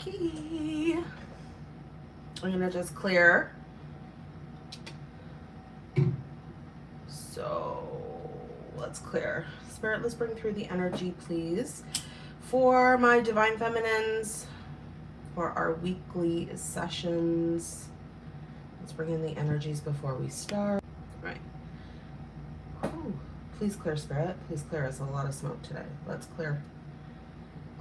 Okay. I'm gonna just clear. So let's clear. Spirit, let's bring through the energy, please. For my divine feminines, for our weekly sessions. Let's bring in the energies before we start. Please clear spirit. Please clear. It's a lot of smoke today. Let's clear.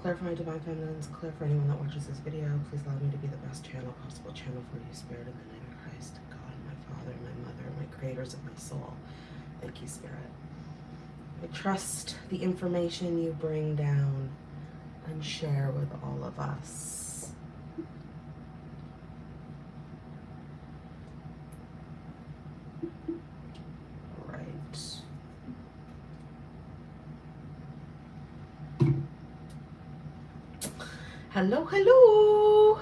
Clear for my divine feminines. Clear for anyone that watches this video. Please allow me to be the best channel possible channel for you, spirit, in the name of Christ, God, my Father, my Mother, my creators of my soul. Thank you, spirit. I trust the information you bring down and share with all of us. Right. Hello, hello.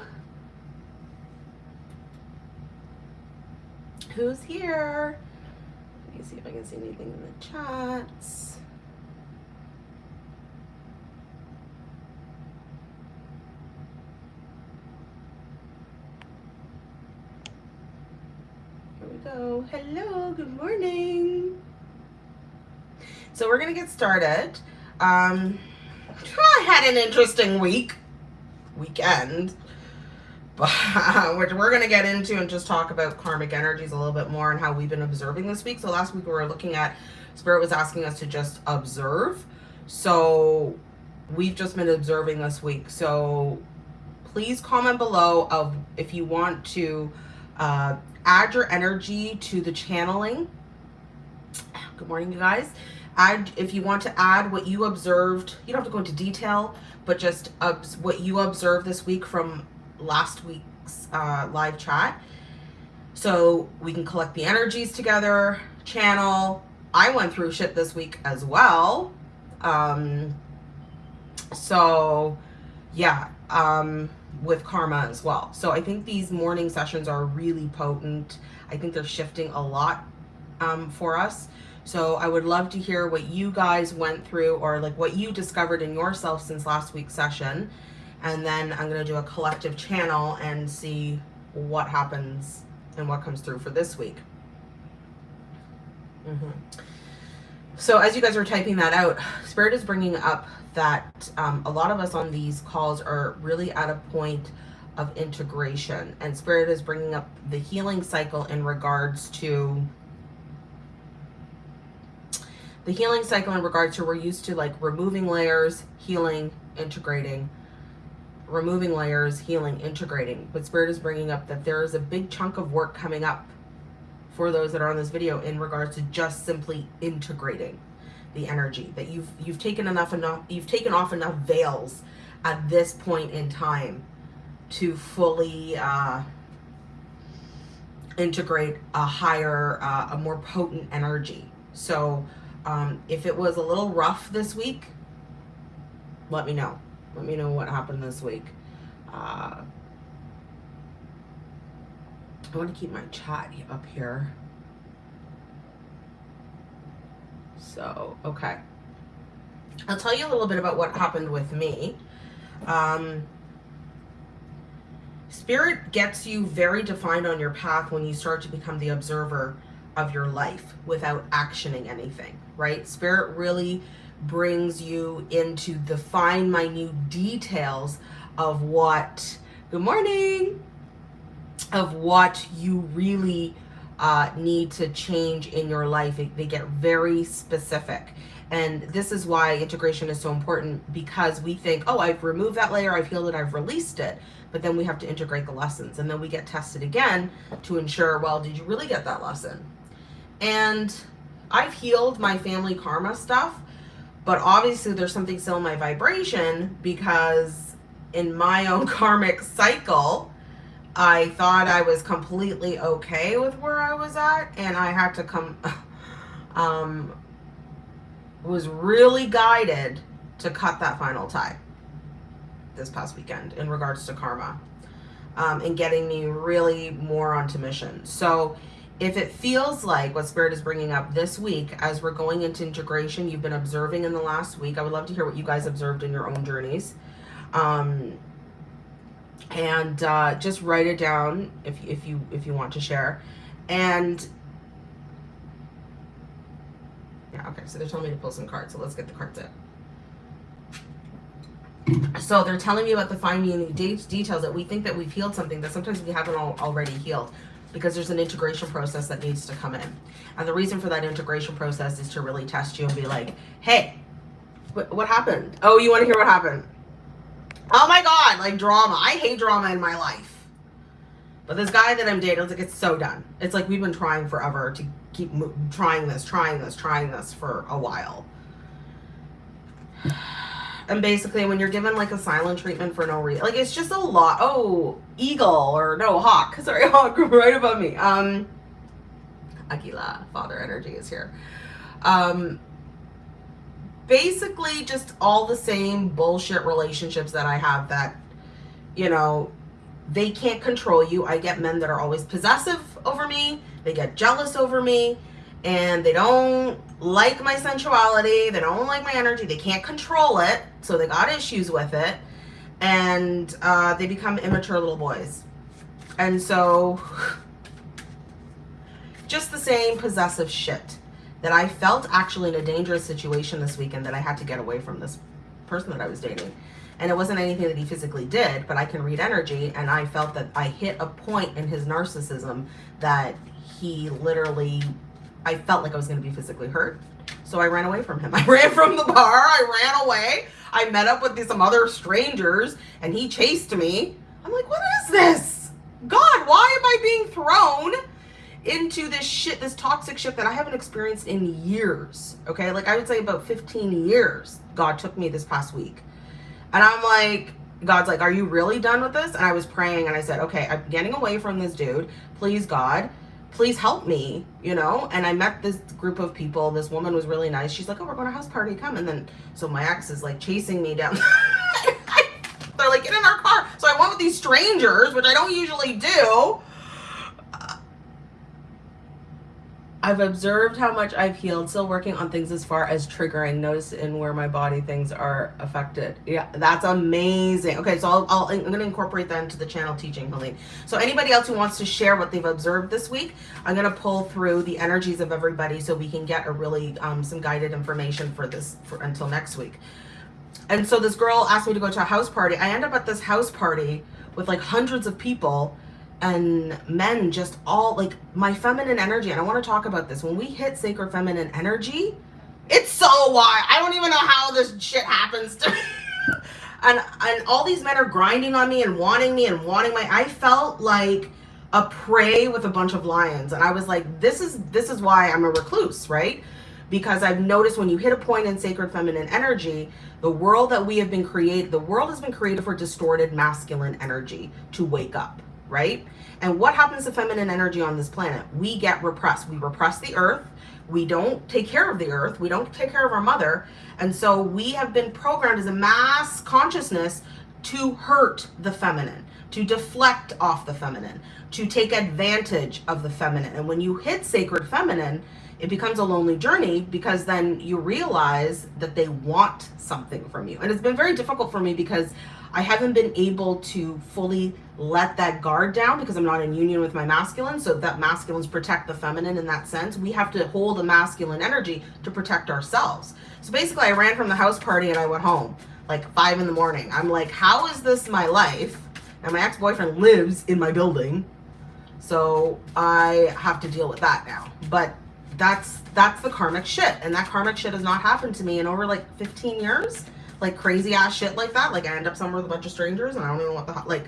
Who's here? Let me see if I can see anything in the chats. Here we go. Hello, good morning. So we're gonna get started. Um, I had an interesting week, weekend, but which we're gonna get into and just talk about karmic energies a little bit more and how we've been observing this week. So last week we were looking at Spirit was asking us to just observe. So we've just been observing this week. So please comment below of if you want to uh, add your energy to the channeling. Good morning, you guys. Add if you want to add what you observed. You don't have to go into detail, but just what you observed this week from last week's uh, live chat. So we can collect the energies together, channel. I went through shit this week as well. Um, so yeah, um, with karma as well. So I think these morning sessions are really potent. I think they're shifting a lot um, for us. So I would love to hear what you guys went through or like what you discovered in yourself since last week's session. And then I'm going to do a collective channel and see what happens and what comes through for this week. Mm -hmm. So as you guys are typing that out, Spirit is bringing up that um, a lot of us on these calls are really at a point of integration and Spirit is bringing up the healing cycle in regards to the healing cycle in regards to we're used to like removing layers, healing, integrating, removing layers, healing, integrating. But Spirit is bringing up that there is a big chunk of work coming up for those that are on this video in regards to just simply integrating the energy. That you've you've taken enough enough you've taken off enough veils at this point in time to fully uh, integrate a higher uh, a more potent energy. So um, if it was a little rough this week, let me know. Let me know what happened this week. Uh, I want to keep my chat up here. So, okay. I'll tell you a little bit about what happened with me. Um, spirit gets you very defined on your path when you start to become the observer of your life without actioning anything, right? Spirit really brings you into the fine, minute details of what, good morning, of what you really uh, need to change in your life. They get very specific. And this is why integration is so important because we think, oh, I've removed that layer, I've healed it, I've released it. But then we have to integrate the lessons. And then we get tested again to ensure, well, did you really get that lesson? And I've healed my family karma stuff, but obviously there's something still in my vibration because in my own karmic cycle, I thought I was completely okay with where I was at and I had to come, um, was really guided to cut that final tie this past weekend in regards to karma um, and getting me really more onto mission. So if it feels like what Spirit is bringing up this week as we're going into integration, you've been observing in the last week. I would love to hear what you guys observed in your own journeys. Um, and uh, just write it down if, if you if you want to share. And yeah, okay, so they're telling me to pull some cards, so let's get the cards in. So they're telling me about the fine meaning details that we think that we've healed something that sometimes we haven't all, already healed because there's an integration process that needs to come in. And the reason for that integration process is to really test you and be like, hey, what, happened? Oh, you want to hear what happened? Oh my God, like drama. I hate drama in my life. But this guy that I'm dating, it's like, it's so done. It's like we've been trying forever to keep trying this, trying this, trying this for a while. And basically, when you're given like a silent treatment for no reason, like it's just a lot. Oh, eagle or no hawk. Sorry, hawk right above me. Um, Aquila, father energy is here. Um, basically, just all the same bullshit relationships that I have that, you know, they can't control you. I get men that are always possessive over me. They get jealous over me and they don't like my sensuality. They don't like my energy. They can't control it. So they got issues with it. And uh, they become immature little boys. And so just the same possessive shit that I felt actually in a dangerous situation this weekend that I had to get away from this person that I was dating. And it wasn't anything that he physically did, but I can read energy. And I felt that I hit a point in his narcissism that he literally I felt like I was going to be physically hurt. So I ran away from him. I ran from the bar. I ran away. I met up with some other strangers and he chased me. I'm like, what is this? God, why am I being thrown into this shit, this toxic shit that I haven't experienced in years? Okay. Like I would say about 15 years, God took me this past week. And I'm like, God's like, are you really done with this? And I was praying and I said, okay, I'm getting away from this dude. Please, God please help me, you know? And I met this group of people. This woman was really nice. She's like, oh, we're going to house party. Come. And then, so my ex is like chasing me down. They're like, get in our car. So I went with these strangers, which I don't usually do. I've observed how much I've healed, still working on things as far as triggering, notice in where my body things are affected. Yeah, that's amazing. Okay, so I'll, I'll, I'm going to incorporate that into the channel teaching, Helene. So anybody else who wants to share what they've observed this week, I'm going to pull through the energies of everybody so we can get a really, um, some guided information for this for, until next week. And so this girl asked me to go to a house party. I end up at this house party with like hundreds of people and men just all like my feminine energy and i want to talk about this. When we hit sacred feminine energy it's so wild. I don't even know how this shit happens to me. And and all these men are grinding on me and wanting me and wanting my i felt like a prey with a bunch of lions and i was like this is this is why i'm a recluse right? Because i've noticed when you hit a point in sacred feminine energy the world that we have been created the world has been created for distorted masculine energy to wake up right? And what happens to feminine energy on this planet? We get repressed. We repress the earth. We don't take care of the earth. We don't take care of our mother. And so we have been programmed as a mass consciousness to hurt the feminine, to deflect off the feminine, to take advantage of the feminine. And when you hit sacred feminine, it becomes a lonely journey because then you realize that they want something from you. And it's been very difficult for me because I haven't been able to fully let that guard down because I'm not in union with my masculine. So that masculines protect the feminine in that sense. We have to hold the masculine energy to protect ourselves. So basically I ran from the house party and I went home like five in the morning. I'm like, how is this my life? And my ex-boyfriend lives in my building. So I have to deal with that now. But that's that's the karmic shit. And that karmic shit has not happened to me in over like 15 years like crazy ass shit like that. Like I end up somewhere with a bunch of strangers and I don't even know what the like,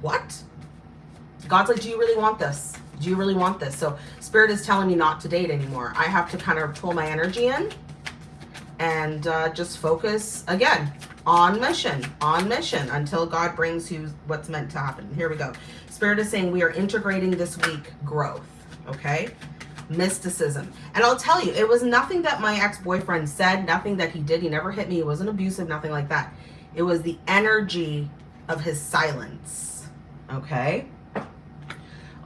what? God's like, do you really want this? Do you really want this? So spirit is telling me not to date anymore. I have to kind of pull my energy in and uh, just focus again on mission, on mission until God brings you what's meant to happen. Here we go. Spirit is saying we are integrating this week growth. Okay mysticism. And I'll tell you, it was nothing that my ex-boyfriend said, nothing that he did. He never hit me. He wasn't abusive, nothing like that. It was the energy of his silence. Okay?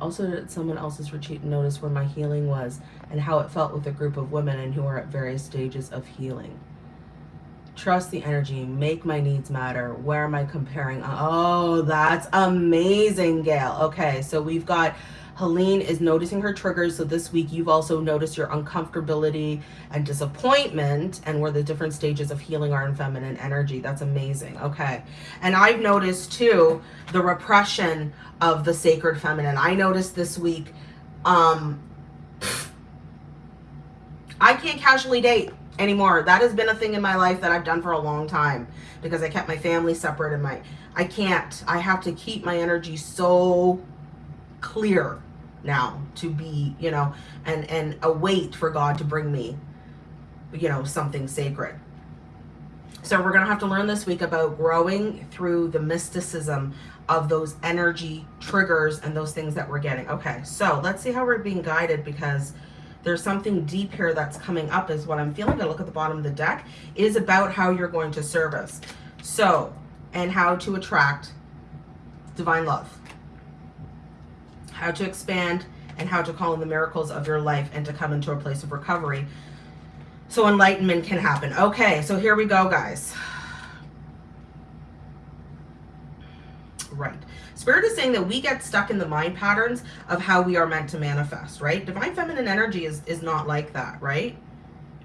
Also, at someone else's retreat, notice where my healing was and how it felt with a group of women and who are at various stages of healing. Trust the energy. Make my needs matter. Where am I comparing? Oh, that's amazing, Gail. Okay, so we've got Helene is noticing her triggers. So this week you've also noticed your uncomfortability and disappointment and where the different stages of healing are in feminine energy. That's amazing. Okay. And I've noticed too, the repression of the sacred feminine. I noticed this week, um, I can't casually date anymore. That has been a thing in my life that I've done for a long time because I kept my family separate and my, I can't, I have to keep my energy so clear now to be, you know, and, and await for God to bring me, you know, something sacred. So we're going to have to learn this week about growing through the mysticism of those energy triggers and those things that we're getting. Okay, so let's see how we're being guided because there's something deep here that's coming up is what I'm feeling. I look at the bottom of the deck is about how you're going to service. So, and how to attract divine love how to expand, and how to call in the miracles of your life and to come into a place of recovery. So enlightenment can happen. Okay, so here we go, guys. Right. Spirit is saying that we get stuck in the mind patterns of how we are meant to manifest, right? Divine feminine energy is, is not like that, right?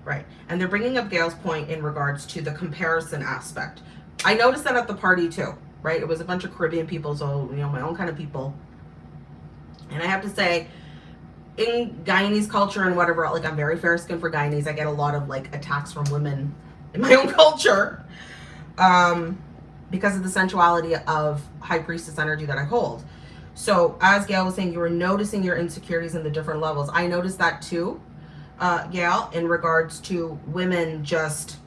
Right. And they're bringing up Gail's point in regards to the comparison aspect. I noticed that at the party too, right? It was a bunch of Caribbean people, so, you know, my own kind of people and I have to say, in Guyanese culture and whatever, like I'm very fair skinned for Guyanese. I get a lot of like attacks from women in my own culture um, because of the sensuality of high priestess energy that I hold. So as Gail was saying, you were noticing your insecurities in the different levels. I noticed that too, uh, Gail, in regards to women just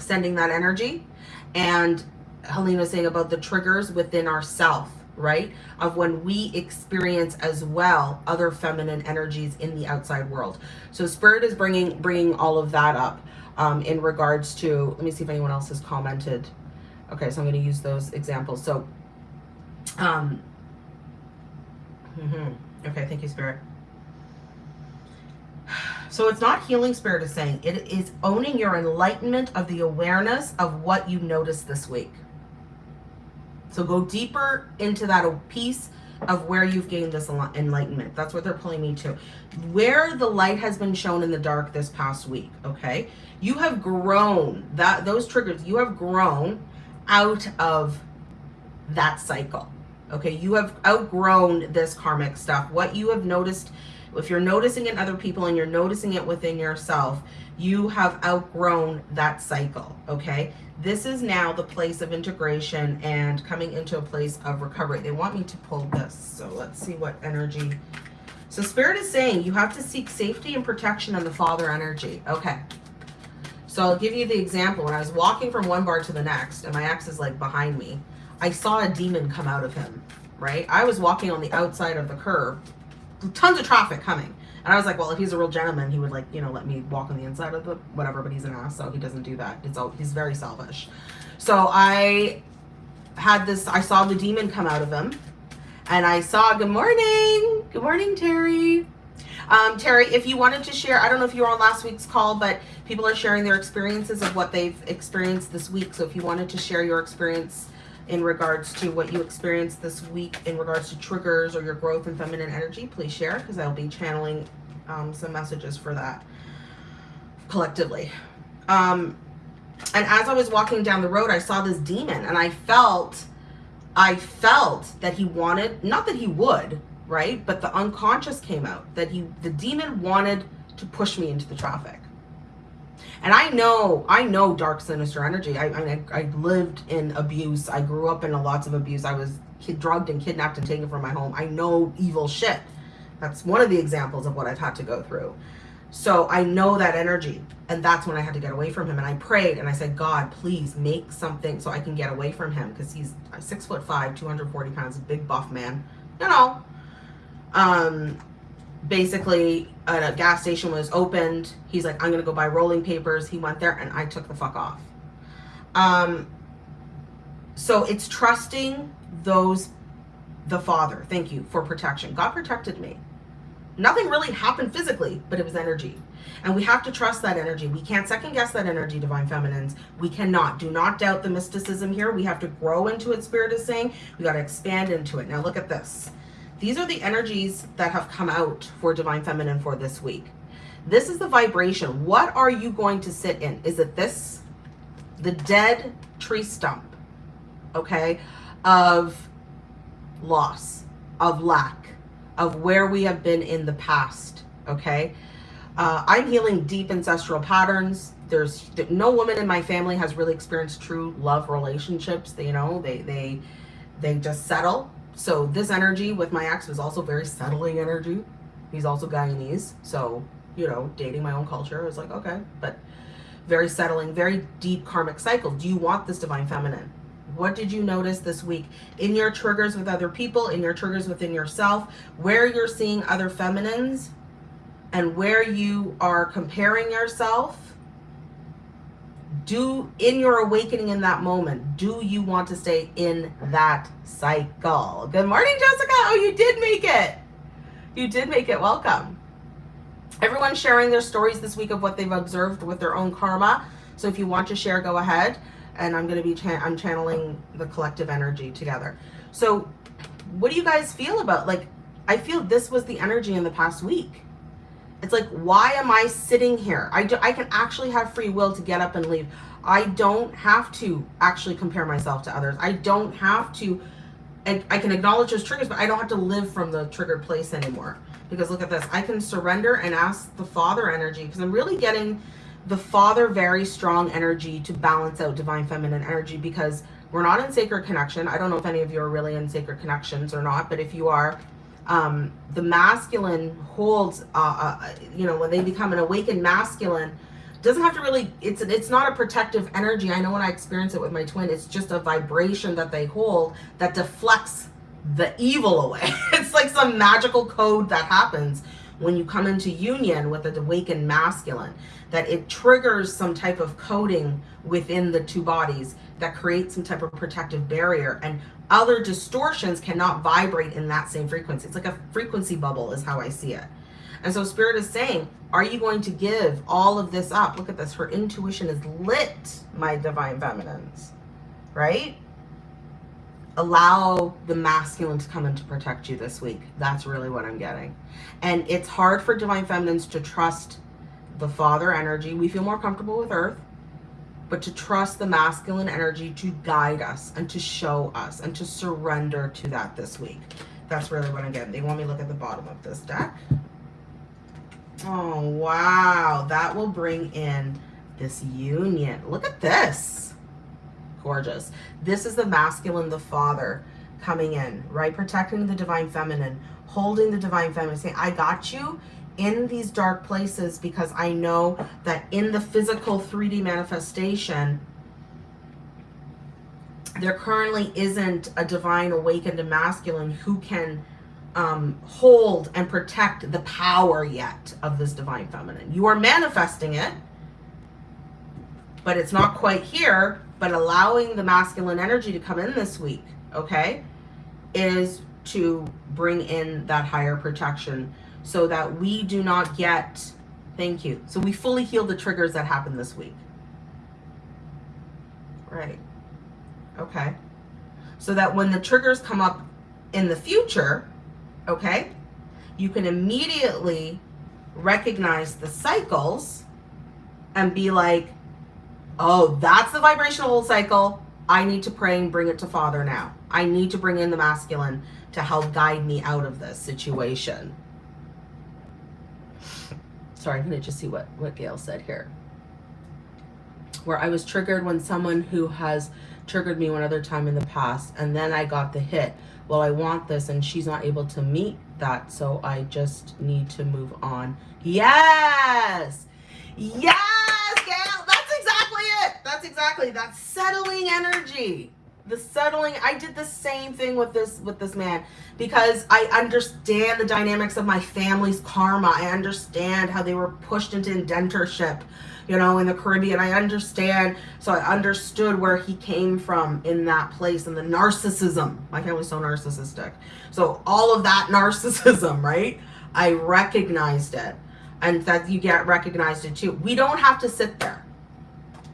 sending that energy. And Helena saying about the triggers within ourself right? Of when we experience as well other feminine energies in the outside world. So spirit is bringing bringing all of that up um, in regards to, let me see if anyone else has commented. Okay, so I'm going to use those examples. So, um, mm -hmm. okay, thank you, spirit. So it's not healing spirit is saying, it is owning your enlightenment of the awareness of what you noticed this week. So go deeper into that piece of where you've gained this enlightenment. That's what they're pulling me to. Where the light has been shown in the dark this past week, okay? You have grown, that those triggers, you have grown out of that cycle, okay? You have outgrown this karmic stuff. What you have noticed, if you're noticing in other people and you're noticing it within yourself, you have outgrown that cycle, okay? This is now the place of integration and coming into a place of recovery. They want me to pull this. So let's see what energy. So spirit is saying you have to seek safety and protection in the father energy. Okay. So I'll give you the example. When I was walking from one bar to the next and my ex is like behind me, I saw a demon come out of him, right? I was walking on the outside of the curb, tons of traffic coming. And I was like, well, if he's a real gentleman, he would like, you know, let me walk on the inside of the whatever, but he's an ass, so he doesn't do that. It's all, he's very selfish. So I had this, I saw the demon come out of him and I saw, good morning. Good morning, Terry. Um, Terry, if you wanted to share, I don't know if you were on last week's call, but people are sharing their experiences of what they've experienced this week. So if you wanted to share your experience in regards to what you experienced this week in regards to triggers or your growth in feminine energy, please share because I'll be channeling um, some messages for that collectively. Um, and as I was walking down the road, I saw this demon and I felt, I felt that he wanted, not that he would, right? But the unconscious came out that he, the demon wanted to push me into the traffic. And I know, I know dark, sinister energy. I, I, I lived in abuse. I grew up in a lots of abuse. I was kid, drugged and kidnapped and taken from my home. I know evil shit. That's one of the examples of what I've had to go through. So I know that energy. And that's when I had to get away from him. And I prayed and I said, God, please make something so I can get away from him. Because he's six foot five, 240 pounds, big buff man. You know. Um, basically a gas station was opened. He's like, I'm to go buy rolling papers. He went there and I took the fuck off. Um, so it's trusting those the Father. Thank you for protection. God protected me. Nothing really happened physically, but it was energy. And we have to trust that energy. We can't second guess that energy, Divine Feminines. We cannot. Do not doubt the mysticism here. We have to grow into it, Spirit is saying. We got to expand into it. Now look at this. These are the energies that have come out for Divine Feminine for this week. This is the vibration. What are you going to sit in? Is it this? The dead tree stump, okay, of loss, of lack, of where we have been in the past, okay? Uh, I'm healing deep ancestral patterns. There's no woman in my family has really experienced true love relationships. They, you know, they, they, they just settle. So this energy with my ex was also very settling energy. He's also Guyanese. So, you know, dating my own culture. I was like, okay, but very settling, very deep karmic cycle. Do you want this divine feminine? What did you notice this week in your triggers with other people, in your triggers within yourself, where you're seeing other feminines and where you are comparing yourself? Do in your awakening in that moment, do you want to stay in that cycle? Good morning, Jessica. Oh, you did make it. You did make it. Welcome. everyone sharing their stories this week of what they've observed with their own karma. So if you want to share, go ahead and I'm going to be, cha I'm channeling the collective energy together. So what do you guys feel about, like, I feel this was the energy in the past week. It's like, why am I sitting here? I, do, I can actually have free will to get up and leave. I don't have to actually compare myself to others. I don't have to, and I can acknowledge those triggers, but I don't have to live from the triggered place anymore. Because look at this, I can surrender and ask the Father energy because I'm really getting the father very strong energy to balance out divine feminine energy because we're not in sacred connection i don't know if any of you are really in sacred connections or not but if you are um, the masculine holds uh, uh, you know when they become an awakened masculine doesn't have to really it's it's not a protective energy. I know when i experience it with my twin it's just a vibration that they hold that deflects the evil away. It's like some magical code that happens when you come into union with an awakened masculine that it triggers some type of coding within the two bodies that creates some type of protective barrier and other distortions cannot vibrate in that same frequency. It's like a frequency bubble is how I see it. And so spirit is saying, are you going to give all of this up? Look at this. Her intuition is lit, my divine feminines, right? Allow the masculine to come in to protect you this week. That's really what I'm getting. And it's hard for divine feminines to trust the father energy. We feel more comfortable with earth, but to trust the masculine energy to guide us and to show us and to surrender to that this week. That's really what I'm getting. They want me to look at the bottom of this deck. Oh, wow. That will bring in this union. Look at this. Gorgeous. This is the masculine, the father coming in, right? Protecting the divine feminine, holding the divine feminine, saying, I got you in these dark places because I know that in the physical 3D manifestation, there currently isn't a divine awakened masculine who can um, hold and protect the power yet of this divine feminine. You are manifesting it, but it's not quite here, but allowing the masculine energy to come in this week, okay, is to bring in that higher protection so that we do not get, thank you. So we fully heal the triggers that happened this week. Right. Okay. So that when the triggers come up in the future, okay, you can immediately recognize the cycles and be like, oh, that's the vibrational cycle. I need to pray and bring it to Father now. I need to bring in the masculine to help guide me out of this situation. Sorry, I'm going to just see what, what Gail said here. Where I was triggered when someone who has triggered me one other time in the past, and then I got the hit. Well, I want this, and she's not able to meet that, so I just need to move on. Yes! Yes, Gail! That's exactly it! That's exactly, that settling energy. The settling i did the same thing with this with this man because i understand the dynamics of my family's karma. I understand how they were pushed into indentureship you know in the caribbean. I understand so i understood where he came from in that place and the narcissism. My family's so narcissistic. So all of that narcissism right? I recognized it. And that you get recognized it too. We don't have to sit there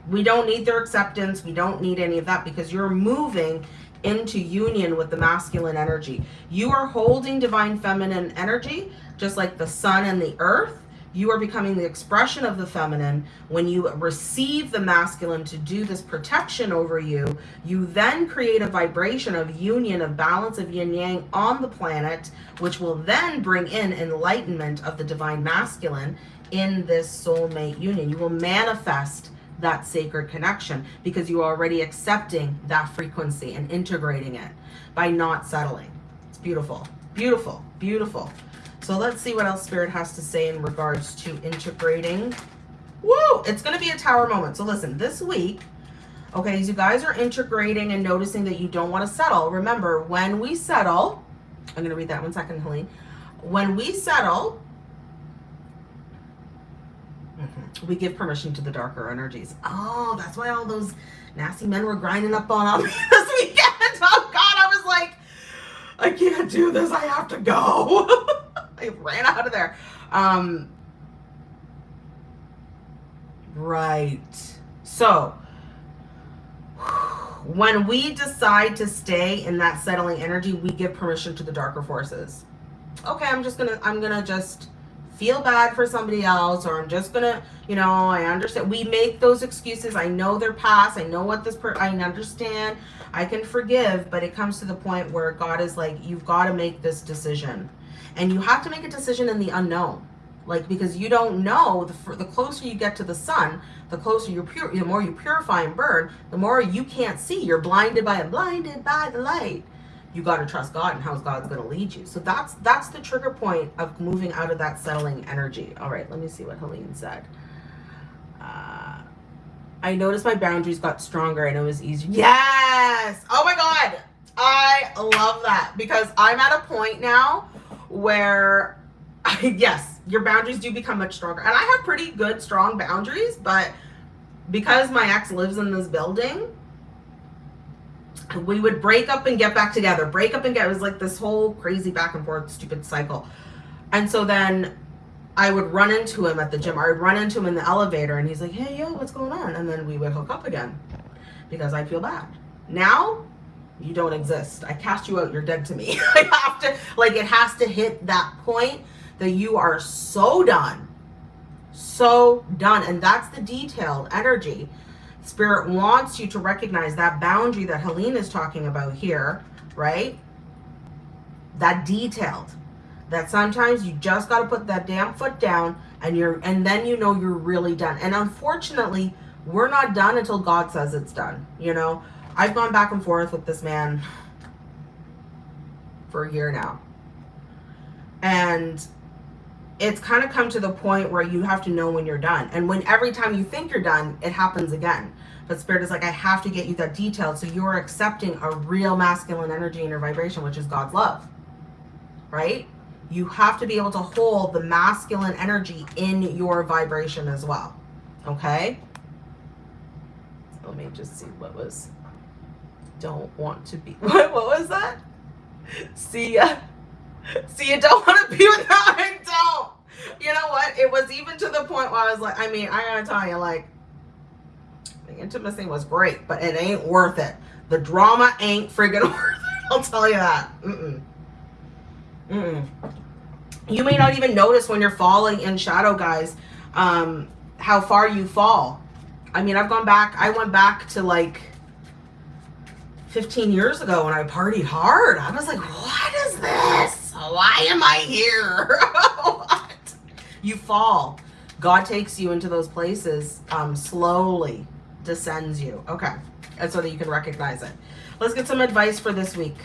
we don't need their acceptance. We don't need any of that because you're moving into union with the masculine energy. You are holding divine feminine energy, just like the sun and the earth. You are becoming the expression of the feminine. When you receive the masculine to do this protection over you, you then create a vibration of union, of balance of yin yang on the planet, which will then bring in enlightenment of the divine masculine in this soulmate union. You will manifest that sacred connection because you are already accepting that frequency and integrating it by not settling. It's beautiful, beautiful, beautiful. So let's see what else Spirit has to say in regards to integrating. Whoa, it's going to be a tower moment. So listen, this week, okay, as you guys are integrating and noticing that you don't want to settle, remember, when we settle, I'm going to read that one second, Helene. When we settle, Mm-hmm. We give permission to the darker energies. Oh, that's why all those nasty men were grinding up on me this weekend. Oh God, I was like, I can't do this. I have to go. I ran out of there. Um, right. So when we decide to stay in that settling energy, we give permission to the darker forces. Okay, I'm just gonna, I'm gonna just feel bad for somebody else or I'm just gonna, you know, I understand. We make those excuses. I know their past. I know what this per I understand. I can forgive, but it comes to the point where God is like, you've got to make this decision. And you have to make a decision in the unknown. Like, because you don't know, the, the closer you get to the sun, the closer you're pure, the more you purify and burn, the more you can't see. You're blinded by blinded by the light you got to trust God and how God's going to lead you. So that's that's the trigger point of moving out of that settling energy. All right, let me see what Helene said. Uh, I noticed my boundaries got stronger and it was easier. Yes! Oh my God! I love that because I'm at a point now where, yes, your boundaries do become much stronger. And I have pretty good, strong boundaries, but because my ex lives in this building, we would break up and get back together. Break up and get it was like this whole crazy back and forth stupid cycle. And so then I would run into him at the gym. I would run into him in the elevator and he's like hey yo what's going on? And then we would hook up again because I feel bad. Now you don't exist. I cast you out you're dead to me. I have to like it has to hit that point that you are so done so done. And that's the detailed energy Spirit wants you to recognize that boundary that Helene is talking about here, right? That detailed. That sometimes you just got to put that damn foot down and you're and then you know you're really done. And unfortunately, we're not done until God says it's done. You know, I've gone back and forth with this man for a year now. And it's kind of come to the point where you have to know when you're done. And when every time you think you're done, it happens again. But spirit is like, I have to get you that detail. So you're accepting a real masculine energy in your vibration, which is God's love, right? You have to be able to hold the masculine energy in your vibration as well. Okay. Let me just see what was, don't want to be, what, what was that? See ya. See, you don't want to be with them. I don't. You know what? It was even to the point where I was like, I mean, I gotta tell you, like, the intimacy was great, but it ain't worth it. The drama ain't friggin' worth it. I'll tell you that. Mm-mm. Mm-mm. You may not even notice when you're falling in shadow, guys, um, how far you fall. I mean, I've gone back, I went back to like 15 years ago when I partied hard. I was like, what is this? Why am I here? You fall. God takes you into those places um, slowly, descends you. Okay. And so that you can recognize it. Let's get some advice for this week.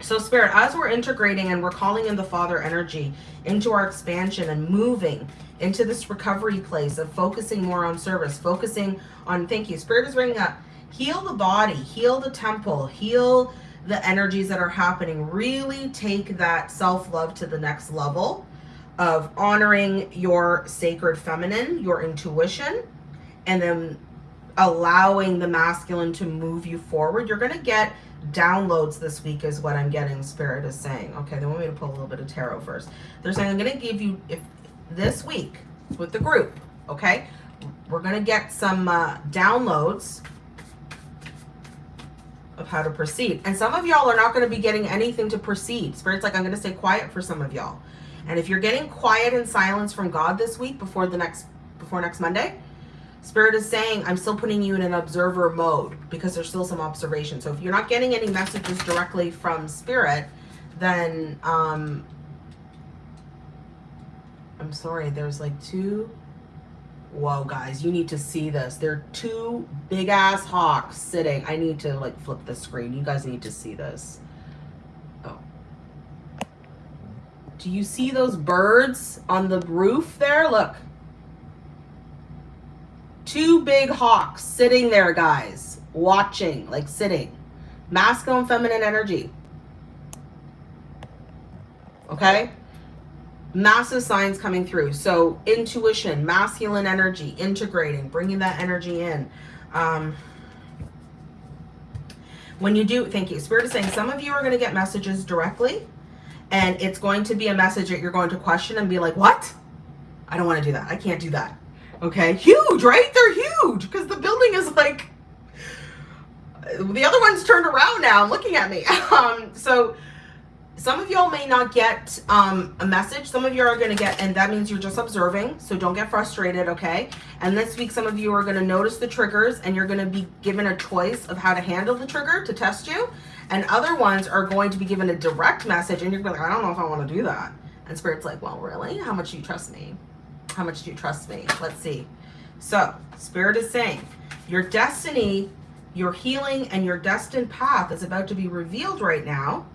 So spirit, as we're integrating and we're calling in the father energy into our expansion and moving into this recovery place of focusing more on service, focusing on, thank you, spirit is bringing up heal the body, heal the temple, heal the energies that are happening. Really take that self love to the next level of honoring your sacred feminine, your intuition, and then allowing the masculine to move you forward. You're going to get downloads this week is what I'm getting spirit is saying. Okay, they want me to pull a little bit of tarot first. They're saying I'm going to give you if this week with the group, okay? We're going to get some uh, downloads of how to proceed. And some of y'all are not going to be getting anything to proceed. Spirit's like, I'm going to stay quiet for some of y'all. And if you're getting quiet and silence from God this week before the next, before next Monday, Spirit is saying, I'm still putting you in an observer mode because there's still some observation. So if you're not getting any messages directly from Spirit, then um, I'm sorry, there's like two whoa guys you need to see this. There are two big ass hawks sitting. I need to like flip the screen. You guys need to see this. Oh. Do you see those birds on the roof there? Look. Two big hawks sitting there guys watching like sitting. Masculine feminine energy. Okay massive signs coming through. So intuition, masculine energy, integrating, bringing that energy in. Um, when you do, thank you. Spirit is saying some of you are going to get messages directly and it's going to be a message that you're going to question and be like, what? I don't want to do that. I can't do that. Okay. Huge, right? They're huge because the building is like, the other one's turned around now looking at me. Um, so some of y'all may not get um, a message. Some of you are going to get, and that means you're just observing. So don't get frustrated, okay? And this week, some of you are going to notice the triggers and you're going to be given a choice of how to handle the trigger to test you. And other ones are going to be given a direct message and you're going to be like, I don't know if I want to do that. And Spirit's like, well, really? How much do you trust me? How much do you trust me? Let's see. So Spirit is saying your destiny, your healing, and your destined path is about to be revealed right now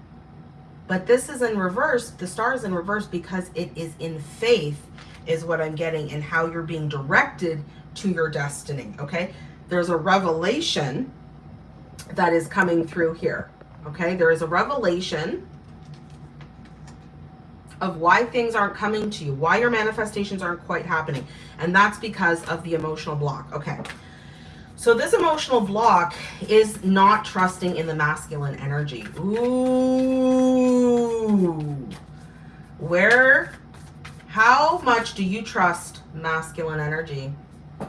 but this is in reverse. The star is in reverse because it is in faith is what I'm getting and how you're being directed to your destiny. Okay. There's a revelation that is coming through here. Okay. There is a revelation of why things aren't coming to you, why your manifestations aren't quite happening. And that's because of the emotional block. Okay. So this emotional block is not trusting in the masculine energy. Ooh. Where, how much do you trust masculine energy?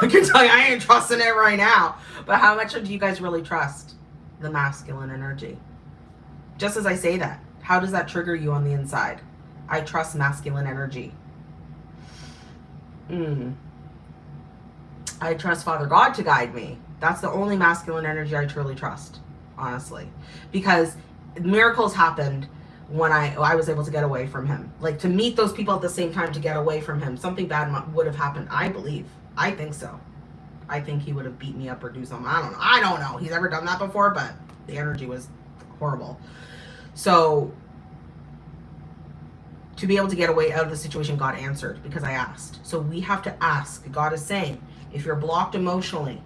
I can tell you I ain't trusting it right now. But how much do you guys really trust the masculine energy? Just as I say that, how does that trigger you on the inside? I trust masculine energy. Hmm. I trust Father God to guide me. That's the only masculine energy I truly trust, honestly. Because miracles happened when I I was able to get away from him. Like to meet those people at the same time to get away from him. Something bad would have happened, I believe. I think so. I think he would have beat me up or do something. I don't know. I don't know. He's ever done that before, but the energy was horrible. So to be able to get away out of the situation, God answered because I asked. So we have to ask. God is saying, if you're blocked emotionally,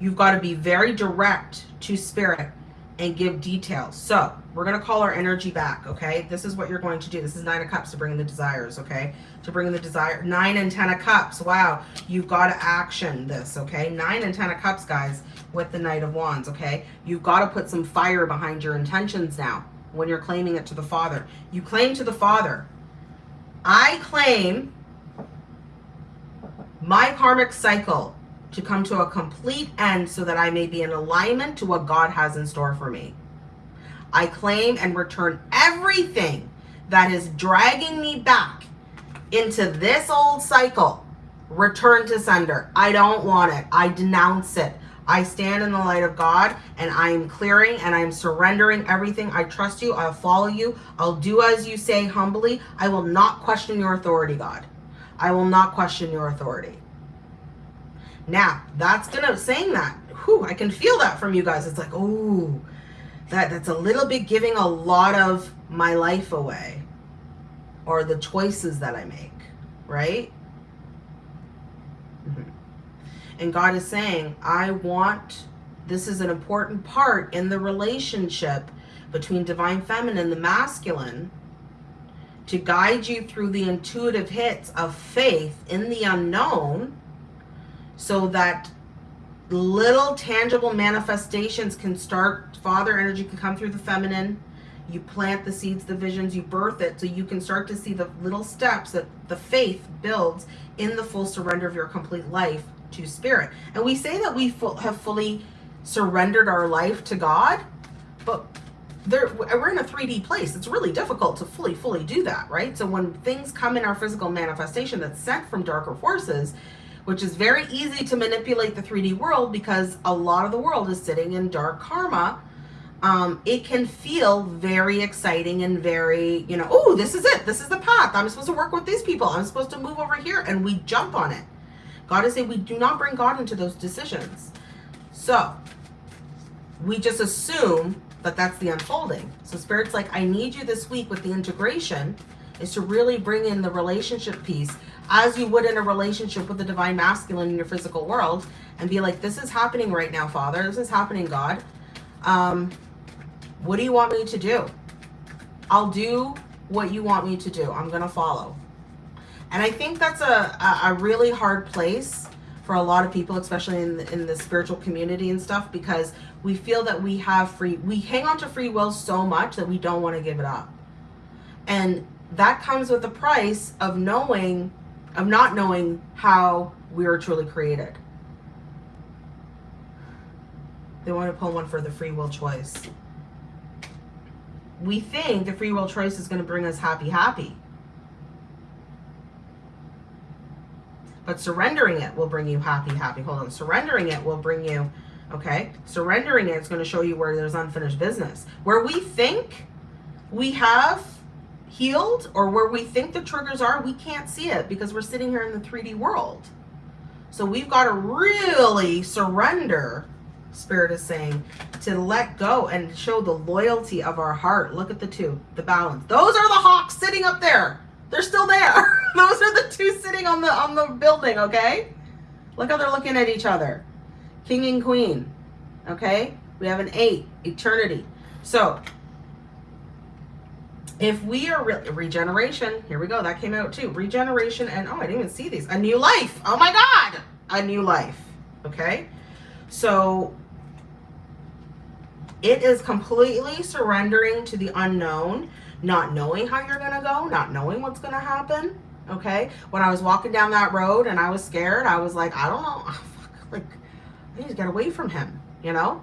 you've got to be very direct to spirit and give details. So we're going to call our energy back. Okay. This is what you're going to do. This is nine of cups to bring in the desires. Okay. To bring in the desire nine and 10 of cups. Wow. You've got to action this. Okay. Nine and 10 of cups guys with the knight of wands. Okay. You've got to put some fire behind your intentions now when you're claiming it to the father. You claim to the father. I claim my karmic cycle to come to a complete end so that I may be in alignment to what God has in store for me. I claim and return everything that is dragging me back into this old cycle. Return to sender. I don't want it. I denounce it. I stand in the light of God and I am clearing and I'm surrendering everything. I trust you. I'll follow you. I'll do as you say humbly. I will not question your authority, God. I will not question your authority. Now, that's gonna saying that. Whew, I can feel that from you guys. It's like, oh, that that's a little bit giving a lot of my life away, or the choices that I make, right? Mm -hmm. And God is saying, I want, this is an important part in the relationship between divine feminine, and the masculine, to guide you through the intuitive hits of faith in the unknown so that little tangible manifestations can start father energy can come through the feminine. You plant the seeds the visions you birth it so you can start to see the little steps that the faith builds in the full surrender of your complete life to spirit. And we say that we have fully surrendered our life to god but there, we're in a 3d place. It's really difficult to fully fully do that right? So when things come in our physical manifestation that's sent from darker forces which is very easy to manipulate the 3d world because a lot of the world is sitting in dark karma um, it can feel very exciting and very, you know, oh, this is it. This is the path. I'm supposed to work with these people. I'm supposed to move over here. And we jump on it. God is saying we do not bring God into those decisions. So we just assume that that's the unfolding. So Spirit's like, I need you this week with the integration is to really bring in the relationship piece as you would in a relationship with the divine masculine in your physical world and be like, this is happening right now, Father. This is happening, God. Um, what do you want me to do? I'll do what you want me to do. I'm going to follow. And I think that's a, a, really hard place for a lot of people, especially in the, in the spiritual community and stuff, because we feel that we have free, we hang on to free will so much that we don't want to give it up. And that comes with the price of knowing, of not knowing how we are truly created. They want to pull one for the free will choice we think the free will choice is going to bring us happy, happy. But surrendering it will bring you happy, happy. Hold on. Surrendering it will bring you, okay? Surrendering it is going to show you where there's unfinished business. Where we think we have healed or where we think the triggers are, we can't see it because we're sitting here in the 3D world. So we've got to really surrender Spirit is saying to let go and show the loyalty of our heart. Look at the two, the balance. Those are the hawks sitting up there. They're still there. Those are the two sitting on the on the building, okay? Look how they're looking at each other. King and queen, okay? We have an eight, eternity. So if we are re regeneration, here we go, that came out too. Regeneration and, oh, I didn't even see these. A new life. Oh my God. A new life, okay? So it is completely surrendering to the unknown, not knowing how you're going to go, not knowing what's going to happen. Okay. When I was walking down that road and I was scared, I was like, I don't know. like, I need to get away from him, you know?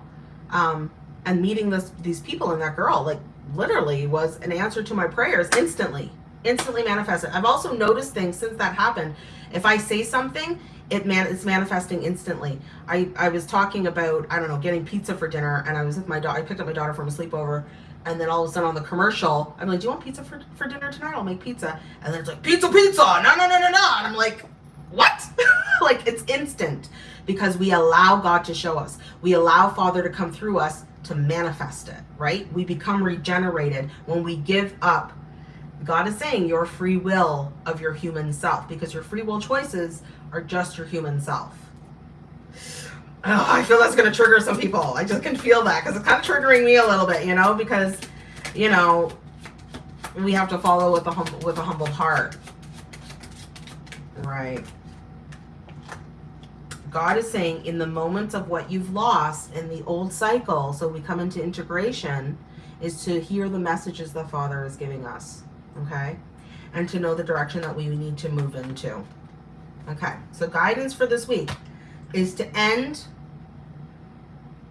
Um, and meeting this, these people and that girl, like literally was an answer to my prayers instantly, instantly manifested. I've also noticed things since that happened. If I say something it man it's manifesting instantly. I, I was talking about, I don't know, getting pizza for dinner and I was with my daughter, I picked up my daughter from a sleepover and then all of a sudden on the commercial, I'm like, do you want pizza for, for dinner tonight? I'll make pizza. And then it's like, pizza, pizza, no, no, no, no, no. And I'm like, what? like it's instant because we allow God to show us. We allow Father to come through us to manifest it, right? We become regenerated when we give up God is saying your free will of your human self because your free will choices are just your human self. Oh, I feel that's going to trigger some people. I just can feel that because it's kind of triggering me a little bit, you know, because, you know, we have to follow with a humble, with a humble heart. Right. God is saying in the moments of what you've lost in the old cycle, so we come into integration, is to hear the messages the Father is giving us okay? And to know the direction that we need to move into. Okay, so guidance for this week is to end.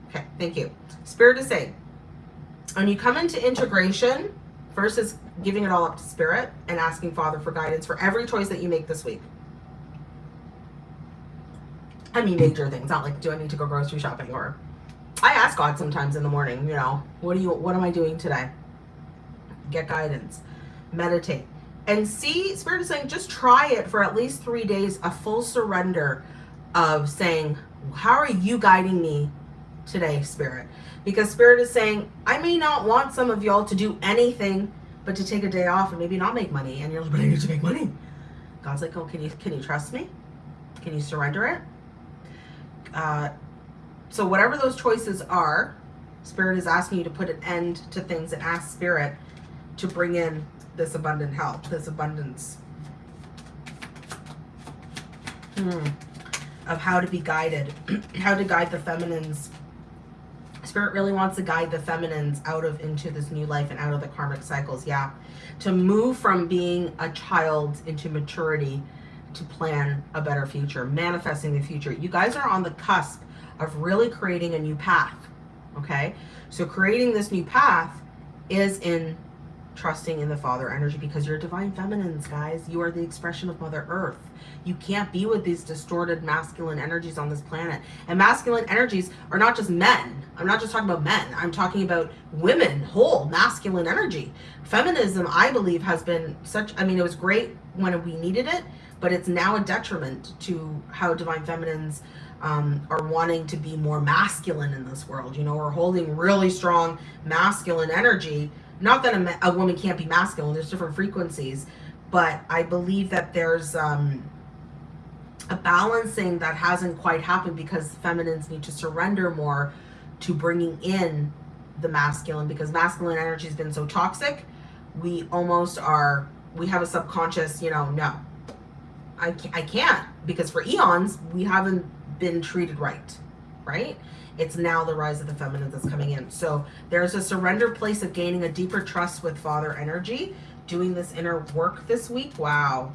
Okay, thank you. Spirit is saying, when you come into integration, first is giving it all up to Spirit and asking Father for guidance for every choice that you make this week. I mean major things, not like do I need to go grocery shopping or I ask God sometimes in the morning, you know, what do you what am I doing today? Get guidance meditate. And see spirit is saying just try it for at least three days a full surrender of saying how are you guiding me today spirit? Because spirit is saying i may not want some of y'all to do anything but to take a day off and maybe not make money. And you're like but i need to make money. God's like oh can you can you trust me? Can you surrender it uh, so whatever those choices are, Spirit is asking you to put an end to things and ask Spirit to bring in this abundant help, this abundance. Hmm. Of how to be guided, how to guide the feminines. Spirit really wants to guide the feminines out of into this new life and out of the karmic cycles. Yeah. To move from being a child into maturity to plan a better future, manifesting the future. You guys are on the cusp of really creating a new path. Okay. So creating this new path is in trusting in the father energy because you're divine feminines guys you are the expression of mother earth you can't be with these distorted masculine energies on this planet and masculine energies are not just men i'm not just talking about men i'm talking about women whole masculine energy feminism i believe has been such i mean it was great when we needed it but it's now a detriment to how divine feminines um, are wanting to be more masculine in this world you know we're holding really strong masculine energy not that a, a woman can't be masculine, there's different frequencies, but I believe that there's um, a balancing that hasn't quite happened because feminines need to surrender more to bringing in the masculine because masculine energy has been so toxic. We almost are, we have a subconscious, you know, no, I can't, I can't because for eons, we haven't been treated right, right? It's now the rise of the feminine that's coming in. So there's a surrender place of gaining a deeper trust with father energy, doing this inner work this week. Wow.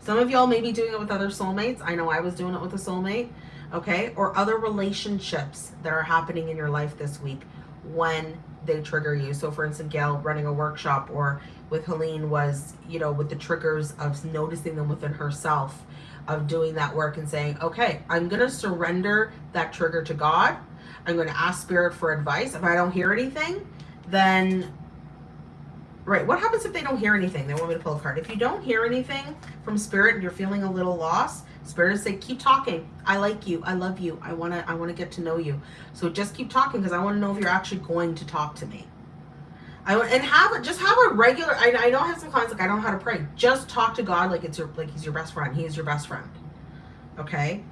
Some of y'all may be doing it with other soulmates. I know I was doing it with a soulmate. Okay. Or other relationships that are happening in your life this week when they trigger you. So for instance, Gail running a workshop or with Helene was, you know, with the triggers of noticing them within herself of doing that work and saying, okay, I'm going to surrender that trigger to God I'm going to ask spirit for advice. If I don't hear anything, then, right, what happens if they don't hear anything? They want me to pull a card. If you don't hear anything from spirit and you're feeling a little lost, spirit is say, keep talking. I like you. I love you. I want to, I want to get to know you. So just keep talking because I want to know if you're actually going to talk to me. I and have just have a regular. I, I know I have some clients like I don't know how to pray. Just talk to God like it's your like He's your best friend. He is your best friend. Okay.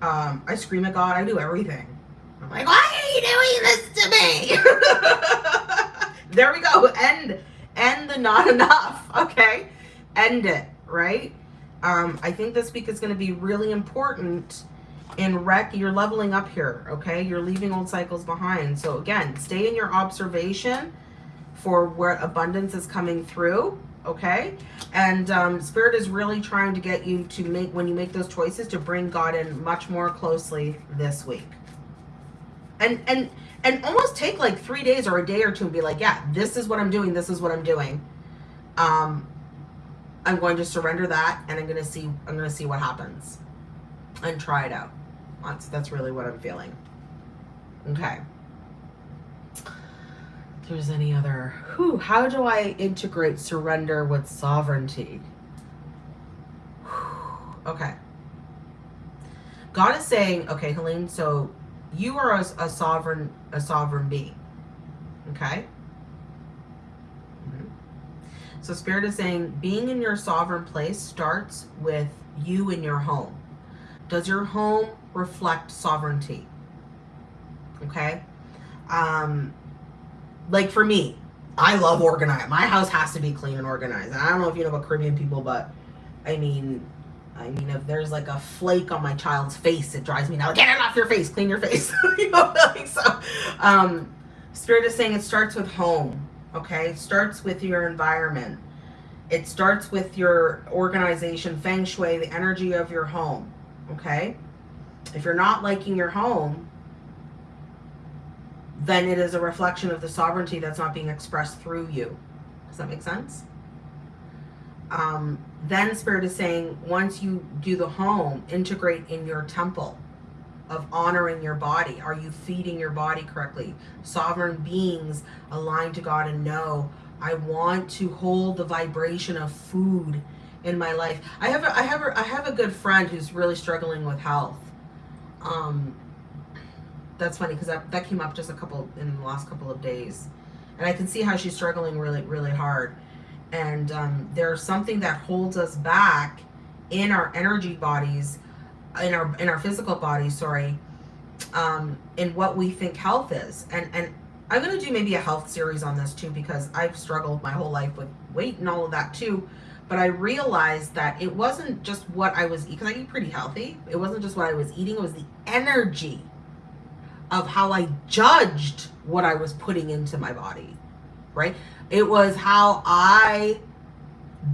Um, I scream at God. I do everything. I'm like, why are you doing this to me? there we go. End, end the not enough. Okay. End it. Right. Um, I think this week is going to be really important in rec. You're leveling up here. Okay. You're leaving old cycles behind. So again, stay in your observation for where abundance is coming through okay? And um, spirit is really trying to get you to make when you make those choices to bring god in much more closely this week. And and and almost take like three days or a day or two and be like yeah this is what i'm doing this is what i'm doing. Um i'm going to surrender that and i'm going to see i'm going to see what happens and try it out. That's that's really what i'm feeling. Okay there's any other who how do i integrate surrender with sovereignty? Okay. God is saying okay helene so you are a, a sovereign a sovereign being okay? Mm-hmm. so spirit is saying being in your sovereign place starts with you in your home. Does your home reflect sovereignty? Okay? Um like for me i love organized. my house has to be clean and organized and i don't know if you know about caribbean people but i mean I mean, if there's like a flake on my child's face, it drives me now. Get it off your face, clean your face. you know, like so. Um, Spirit is saying it starts with home. Okay, it starts with your environment. It starts with your organization, feng shui, the energy of your home. Okay, if you're not liking your home, then it is a reflection of the sovereignty that's not being expressed through you. Does that make sense? um, then spirit is saying once you do the home integrate in your temple of honoring your body are you feeding your body correctly sovereign beings aligned to god and know i want to hold the vibration of food in my life i have a, i have a, i have a good friend who's really struggling with health um that's funny because that, that came up just a couple in the last couple of days and i can see how she's struggling really really hard and um, there's something that holds us back in our energy bodies in our in our physical bodies sorry um, in what we think health is. And and I'm gonna do maybe a health series on this too because I've struggled my whole life with weight and all of that too. But I realized that it wasn't just what I was eating, because I eat pretty healthy. It wasn't just what I was eating, it was the energy of how I judged what I was putting into my body, right? It was how I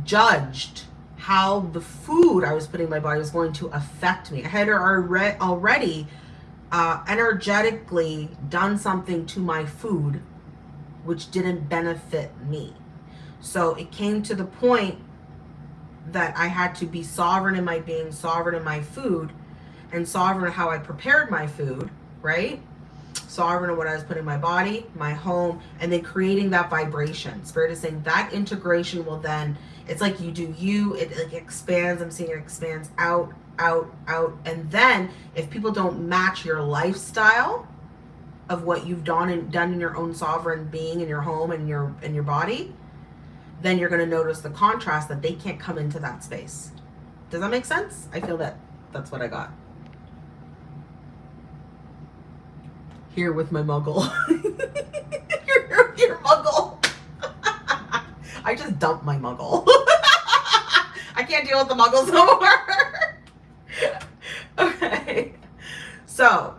judged how the food I was putting in my body was going to affect me. I had already uh, energetically done something to my food which didn't benefit me. So it came to the point that I had to be sovereign in my being, sovereign in my food, and sovereign how I prepared my food, right? Sovereign in what I was putting in my body, my home, and then creating that vibration. Spirit is saying that integration will then, it's like you do you, it like expands. I'm seeing it expands out, out, out. And then if people don't match your lifestyle of what you've done and done in your own sovereign being in your home and your in your body, then you're going to notice the contrast that they can't come into that space. Does that make sense? I feel that that's what I got. Here with my muggle. your, muggle. I just dumped my muggle. I can't deal with the muggles no more. okay. So,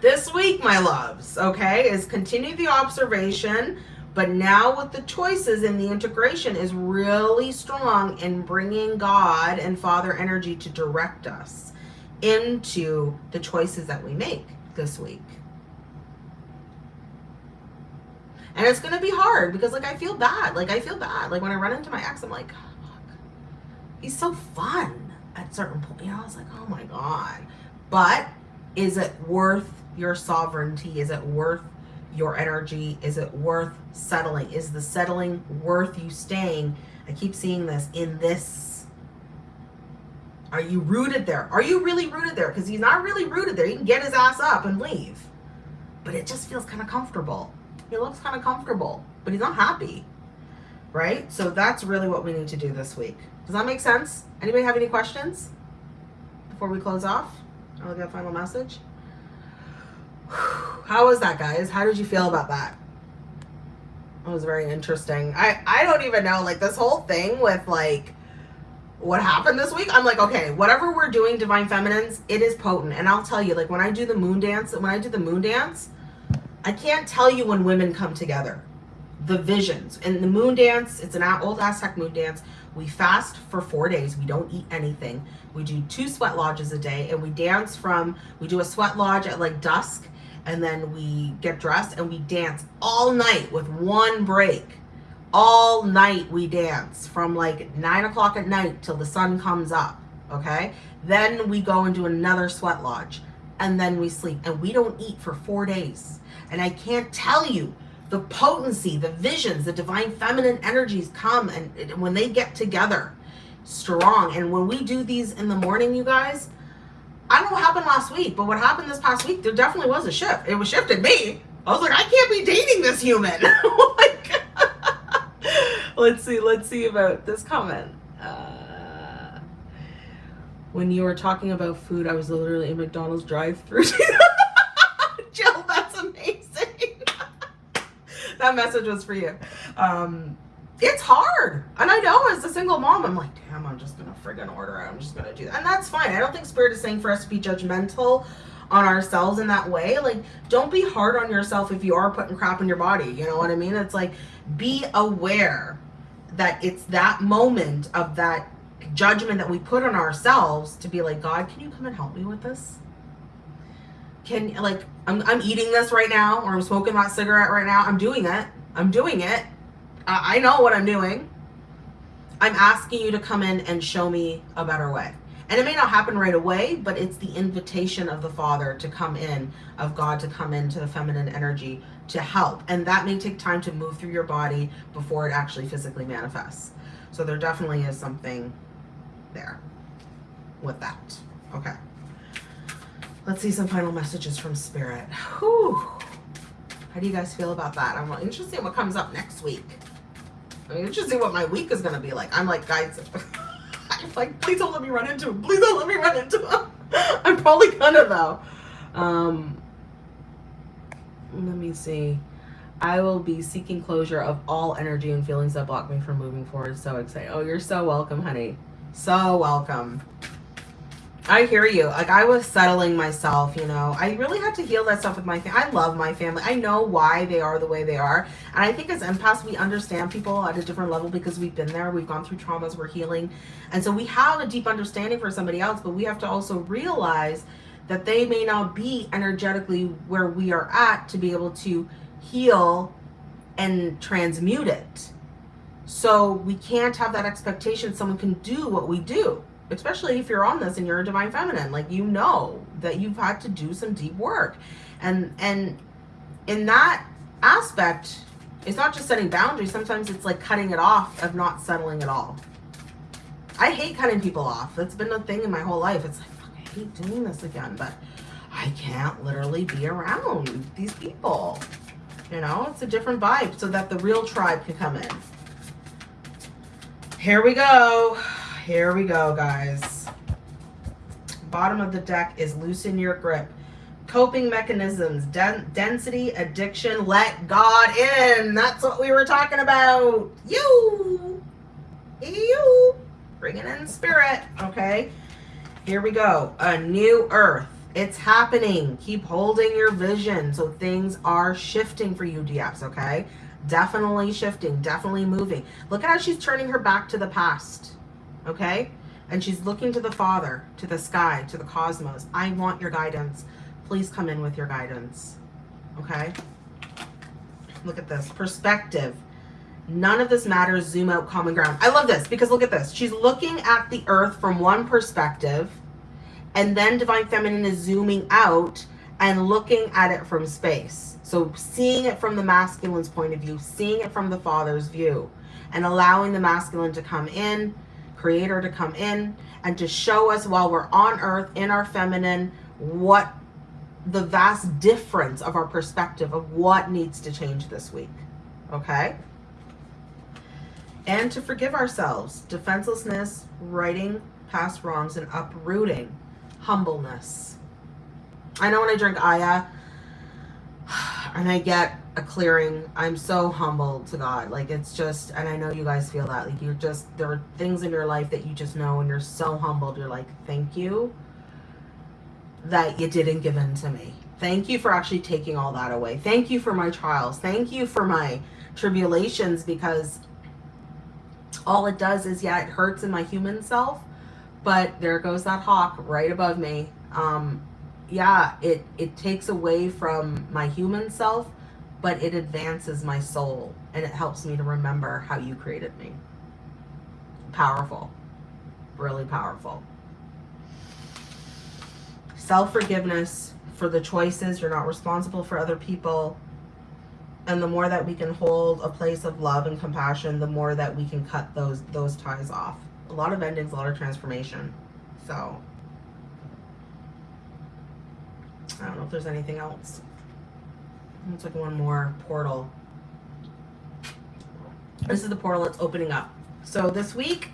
this week, my loves, okay, is continue the observation but now with the choices and the integration is really strong in bringing God and Father energy to direct us into the choices that we make this week. And it's going to be hard because like I feel bad. Like I feel bad. Like when I run into my ex, I'm like, he's so fun at certain point. You know, I was like, oh my God. But is it worth your sovereignty? Is it worth your energy? Is it worth settling? Is the settling worth you staying? I keep seeing this in this. Are you rooted there? Are you really rooted there? Because he's not really rooted there. He can get his ass up and leave. But it just feels kind of comfortable. He looks kind of comfortable, but he's not happy. Right? So that's really what we need to do this week. Does that make sense? Anybody have any questions before we close off? I'll get a final message. How was that, guys? How did you feel about that? It was very interesting. I, I don't even know, like, this whole thing with, like, what happened this week, I'm like, okay, whatever we're doing, Divine Feminines, it is potent. And I'll tell you, like, when I do the moon dance, when I do the moon dance, I can't tell you when women come together. The visions. And the moon dance, it's an old Aztec moon dance. We fast for four days. We don't eat anything. We do two sweat lodges a day. And we dance from, we do a sweat lodge at, like, dusk and then we get dressed and we dance all night with one break. All night we dance from like nine o'clock at night till the sun comes up. Okay. Then we go and do another sweat lodge and then we sleep and we don't eat for four days. And I can't tell you the potency, the visions, the divine feminine energies come and when they get together strong. And when we do these in the morning, you guys, I don't know what happened last week, but what happened this past week, there definitely was a shift. It was shifted me. I was like, I can't be dating this human. like, let's see, let's see about this comment. Uh, when you were talking about food, I was literally in McDonald's drive-through. Jill, that's amazing. that message was for you. Um, it's hard. And I know as a single mom, I'm like, damn, I'm just going to friggin' order it. I'm just going to do that. And that's fine. I don't think Spirit is saying for us to be judgmental on ourselves in that way. Like, don't be hard on yourself if you are putting crap in your body. You know what I mean? It's like, be aware that it's that moment of that judgment that we put on ourselves to be like, God, can you come and help me with this? Can, like, I'm, I'm eating this right now, or I'm smoking that cigarette right now. I'm doing it. I'm doing it I know what I'm doing. I'm asking you to come in and show me a better way. And it may not happen right away, but it's the invitation of the Father to come in, of God to come into the feminine energy to help. And that may take time to move through your body before it actually physically manifests. So there definitely is something there with that. Okay. Let's see some final messages from Spirit. Whew. How do you guys feel about that? I'm interested in what comes up next week. I mean, just see what my week is gonna be like. I'm like, guys, I'm like, please don't let me run into him. Please don't let me run into him. I'm probably gonna though. Um, let me see. I will be seeking closure of all energy and feelings that block me from moving forward. So excited. Oh, you're so welcome, honey. So welcome. I hear you. Like I was settling myself, you know. I really had to heal that stuff with my family. I love my family. I know why they are the way they are. And I think as empaths, we understand people at a different level because we've been there. We've gone through traumas. We're healing. And so we have a deep understanding for somebody else, but we have to also realize that they may not be energetically where we are at to be able to heal and transmute it. So we can't have that expectation someone can do what we do, especially if you're on this and you're a divine feminine. Like you know that you've had to do some deep work. And and in that aspect, it's not just setting boundaries. Sometimes it's like cutting it off of not settling at all. I hate cutting people off. That's been a thing in my whole life. It's like, I hate doing this again, but I can't literally be around these people. You know, it's a different vibe so that the real tribe can come in. Here we go. Here we go, guys. Bottom of the deck is loosen your grip. Coping mechanisms, den density, addiction, let God in. That's what we were talking about. You. You. Bringing in spirit. Okay. Here we go. A new earth it's happening. Keep holding your vision. So things are shifting for you, DFs, okay? Definitely shifting, definitely moving. Look at how she's turning her back to the past, okay? And she's looking to the Father, to the sky, to the cosmos. I want your guidance. Please come in with your guidance, okay? Look at this. Perspective. None of this matters. Zoom out, common ground. I love this because look at this. She's looking at the earth from one perspective and then Divine Feminine is zooming out and looking at it from space. So seeing it from the masculine's point of view, seeing it from the father's view, and allowing the masculine to come in, creator to come in, and to show us while we're on earth in our feminine what the vast difference of our perspective of what needs to change this week. Okay? And to forgive ourselves, defenselessness, righting past wrongs, and uprooting humbleness. I know when I drink Aya and I get a clearing, I'm so humbled to God. Like it's just, and I know you guys feel that. Like you're just, there are things in your life that you just know and you're so humbled. You're like, thank you that you didn't give in to me. Thank you for actually taking all that away. Thank you for my trials. Thank you for my tribulations because all it does is, yeah, it hurts in my human self, but there goes that hawk right above me. Um, yeah, it, it takes away from my human self, but it advances my soul and it helps me to remember how you created me. Powerful, really powerful. Self-forgiveness for the choices. You're not responsible for other people. And the more that we can hold a place of love and compassion, the more that we can cut those, those ties off a lot of endings, a lot of transformation. So I don't know if there's anything else. It's like one more portal. This is the portal that's opening up. So this week,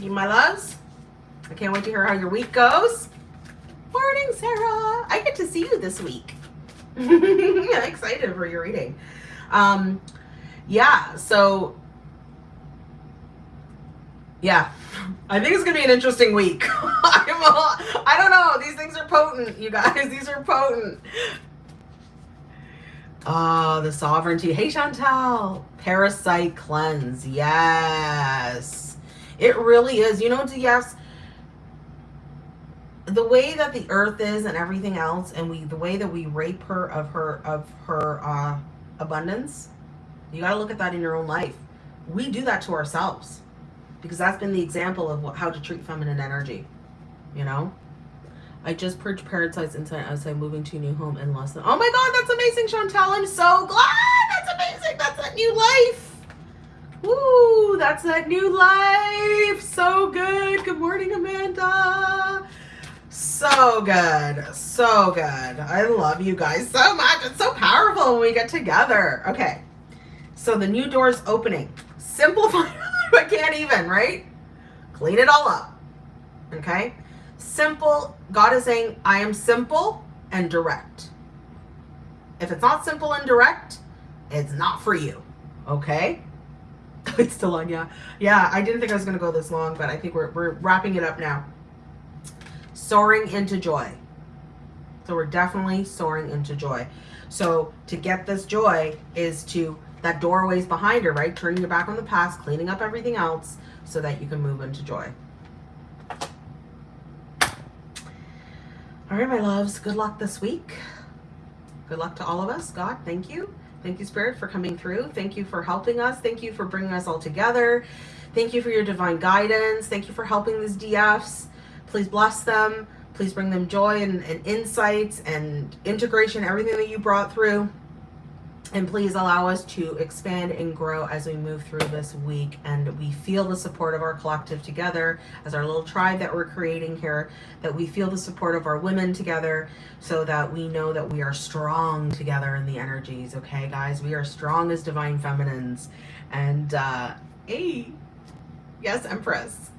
you my loves, I can't wait to hear how your week goes. Morning, Sarah. I get to see you this week. I'm excited for your reading. Um, yeah, so yeah, I think it's gonna be an interesting week. I'm I don't know. These things are potent, you guys. These are potent. Oh, the sovereignty. Hey, Chantal. Parasite cleanse. Yes. It really is. You know, yes, the way that the earth is and everything else, and we the way that we rape her of her of her uh, abundance, you got to look at that in your own life. We do that to ourselves because that's been the example of what, how to treat feminine energy, you know? I just purged parasites inside outside moving to a new home in less than, oh my God, that's amazing, Chantal. I'm so glad. That's amazing. That's that new life. Woo, that's that new life. So good. Good morning, Amanda. So good. So good. I love you guys so much. It's so powerful when we get together. Okay. So the new door's opening. Simplify I can't even, right? Clean it all up. Okay? Simple. God is saying, I am simple. and direct. If it's not simple and direct, it's not for you. Okay? It's still on, yeah. Yeah, I didn't think I was going to go this long, but I think we're, we're wrapping it up now. Soaring into joy. So we're definitely soaring into joy. So to get this joy is to, that doorway's behind her, right? Turning your back on the past, cleaning up everything else so that you can move into joy. All right, my loves, good luck this week. Good luck to all of us. God, thank you. Thank you, Spirit, for coming through. Thank you for helping us. Thank you for bringing us all together. Thank you for your divine guidance. Thank you for helping these DFs. Please bless them. Please bring them joy and, and insights and integration, everything that you brought through. And please allow us to expand and grow as we move through this week and we feel the support of our collective together as our little tribe that we're creating here, that we feel the support of our women together so that we know that we are strong together in the energies. Okay, guys, we are strong as divine feminines. And, uh, hey, yes, Empress.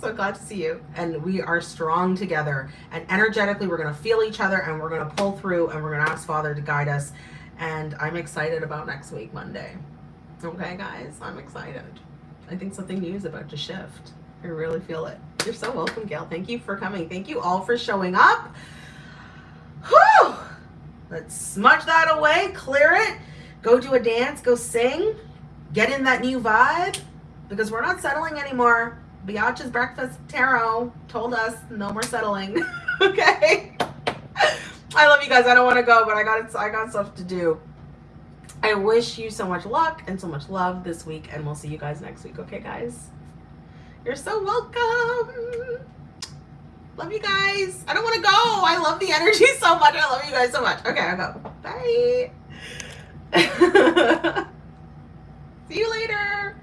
So glad to see you. And we are strong together. And energetically, we're going to feel each other and we're going to pull through and we're going to ask Father to guide us and I'm excited about next week, Monday. Okay, guys, I'm excited. I think something new is about to shift. I really feel it. You're so welcome, Gail. Thank you for coming. Thank you all for showing up. Whew! Let's smudge that away, clear it, go do a dance, go sing, get in that new vibe because we're not settling anymore. Biatch's Breakfast Tarot told us no more settling. okay? I love you guys. I don't want to go, but I got I got stuff to do. I wish you so much luck and so much love this week, and we'll see you guys next week. Okay, guys? You're so welcome. Love you guys. I don't want to go. I love the energy so much. I love you guys so much. Okay, I'll go. Bye. see you later.